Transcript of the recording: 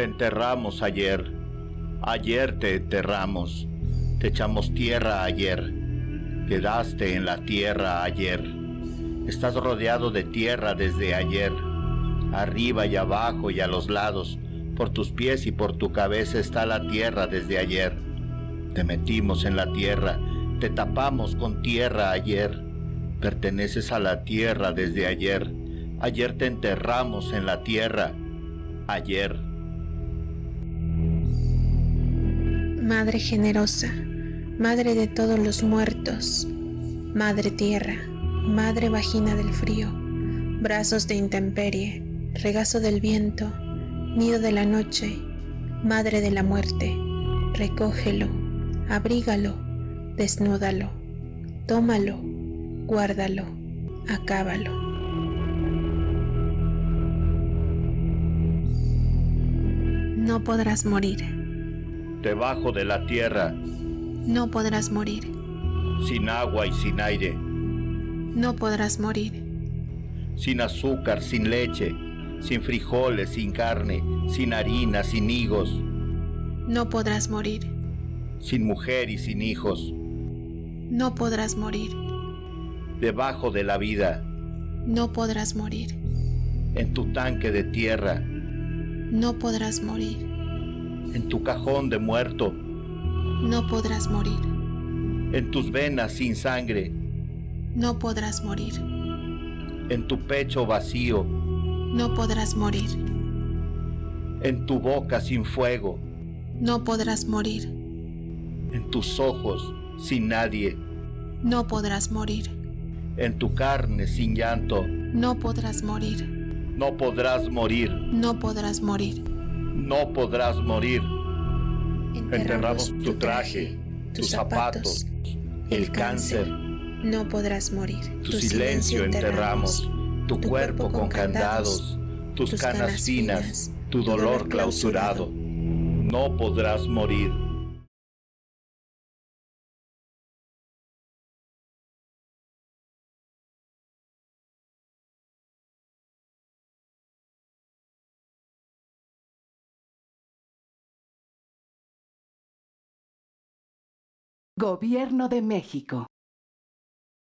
Te enterramos ayer, ayer te enterramos, te echamos tierra ayer, quedaste en la tierra ayer, estás rodeado de tierra desde ayer, arriba y abajo y a los lados, por tus pies y por tu cabeza está la tierra desde ayer. Te metimos en la tierra, te tapamos con tierra ayer, perteneces a la tierra desde ayer, ayer te enterramos en la tierra, ayer. Madre generosa, Madre de todos los muertos, Madre tierra, Madre vagina del frío, brazos de intemperie, regazo del viento, nido de la noche, Madre de la muerte, recógelo, abrígalo, desnúdalo, tómalo, guárdalo, acábalo. No podrás morir. Debajo de la tierra, No podrás morir. sin agua y sin aire, No podrás morir. sin azúcar, sin leche, sin frijoles, sin carne, sin harina, sin higos, No podrás morir. sin mujer y sin hijos, No podrás morir. debajo de la vida, No podrás morir. en tu tanque de tierra, No podrás morir. En tu cajón de muerto, No podrás morir. en tus venas sin sangre, No podrás morir. en tu pecho vacío, No podrás morir. en tu boca sin fuego, No podrás morir. en tus ojos sin nadie, No podrás morir. en tu carne sin llanto, No podrás morir. no podrás morir, No podrás morir. No podrás morir. Enterramos tu traje, tus zapatos, el cáncer, No podrás morir. tu silencio enterramos, tu cuerpo con candados, tus canas finas, tu dolor clausurado. No podrás morir. Gobierno de México.